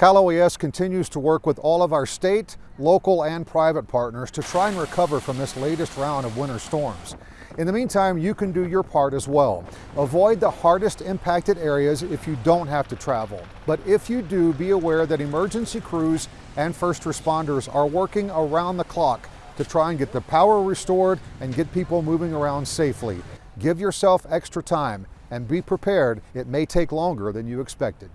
Cal OES continues to work with all of our state, local, and private partners to try and recover from this latest round of winter storms. In the meantime, you can do your part as well. Avoid the hardest impacted areas if you don't have to travel. But if you do, be aware that emergency crews and first responders are working around the clock to try and get the power restored and get people moving around safely. Give yourself extra time and be prepared. It may take longer than you expected.